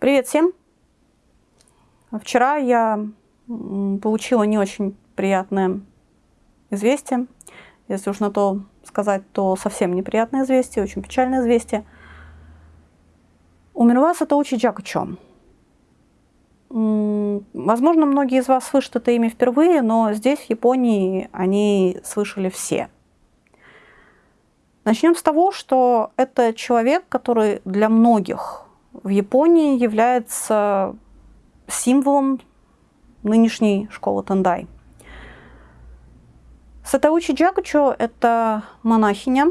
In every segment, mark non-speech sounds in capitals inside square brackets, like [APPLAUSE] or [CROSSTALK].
Привет всем! Вчера я получила не очень приятное известие. Если уж на то сказать, то совсем неприятное известие, очень печальное известие. Умерла Сатоучи Джакучо. Возможно, многие из вас слышат это имя впервые, но здесь, в Японии, они слышали все. Начнем с того, что это человек, который для многих в Японии является символом нынешней школы Тендай. Сатаучи Джагучо – это монахиня,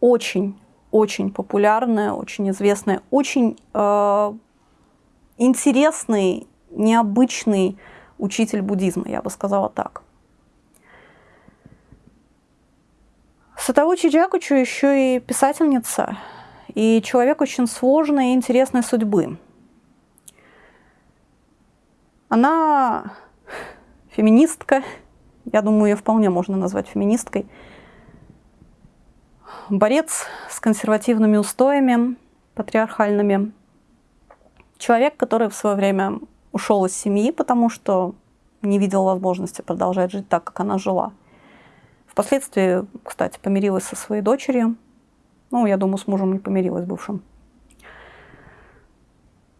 очень-очень популярная, очень известная, очень э, интересный, необычный учитель буддизма, я бы сказала так. Сатаучи Джакучу еще и писательница, и человек очень сложной и интересной судьбы. Она феминистка, я думаю, ее вполне можно назвать феминисткой, борец с консервативными устоями, патриархальными, человек, который в свое время ушел из семьи, потому что не видел возможности продолжать жить так, как она жила. Впоследствии, кстати, помирилась со своей дочерью, ну, я думаю, с мужем не помирилась бывшим.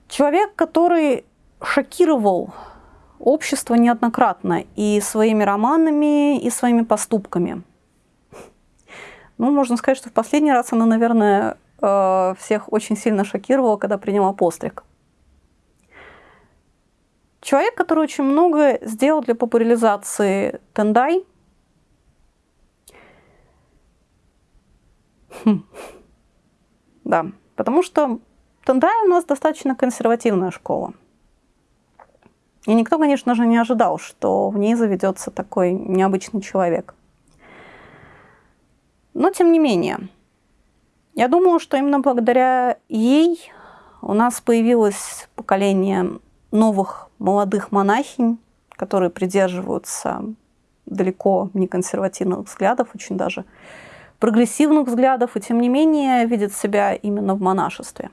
Человек, который шокировал общество неоднократно и своими романами, и своими поступками. Ну, можно сказать, что в последний раз она, наверное, э, всех очень сильно шокировала, когда приняла постриг. Человек, который очень много сделал для популяризации Тендай – Да, потому что Тендай у нас достаточно консервативная школа. И никто, конечно же, не ожидал, что в ней заведется такой необычный человек. Но тем не менее, я думаю, что именно благодаря ей у нас появилось поколение новых молодых монахинь, которые придерживаются далеко не консервативных взглядов, очень даже прогрессивных взглядов и, тем не менее, видит себя именно в монашестве.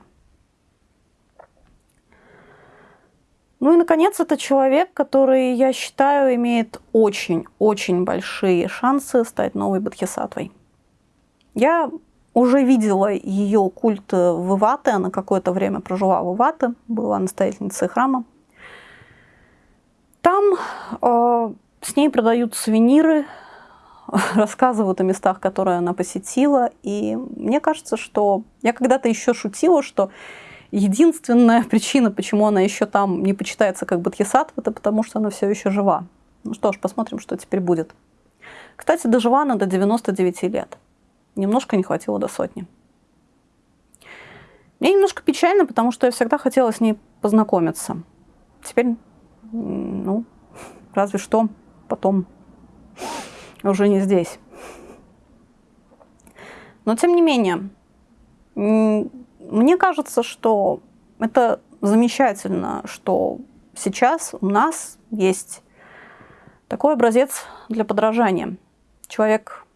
Ну и, наконец, это человек, который, я считаю, имеет очень-очень большие шансы стать новой Бодхисаттвой. Я уже видела ее культ в Ивате, она какое-то время прожила в Ивате, была настоятельницей храма. Там э, с ней продают сувениры, [LAUGHS] рассказывают о местах, которые она посетила. И мне кажется, что я когда-то еще шутила, что единственная [LAUGHS] причина, почему она еще там не почитается как Бодхисаттва, это потому что она все еще жива. Ну что ж, посмотрим, что теперь будет. Кстати, дожила она до 99 лет. Немножко не хватило до сотни. Мне немножко печально, потому что я всегда хотела с ней познакомиться. Теперь, ну, [LAUGHS] разве что потом уже не здесь. Но тем не менее, мне кажется, что это замечательно, что сейчас у нас есть такой образец для подражания. Человек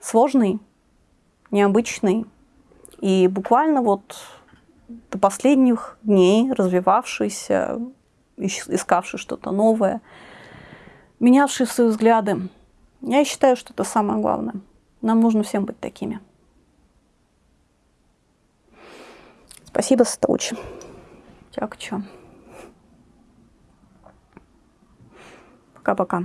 сложный, необычный и буквально вот до последних дней развивавшийся, искавший что-то новое, менявший свои взгляды. Я считаю, что это самое главное. Нам нужно всем быть такими. Спасибо, Сатаучи. Дякую. Пока-пока.